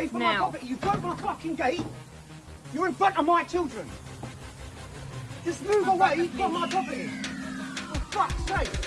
away from my now. property. You broke my fucking gate. You're in front of my children. Just move away from my property. For fuck's sake.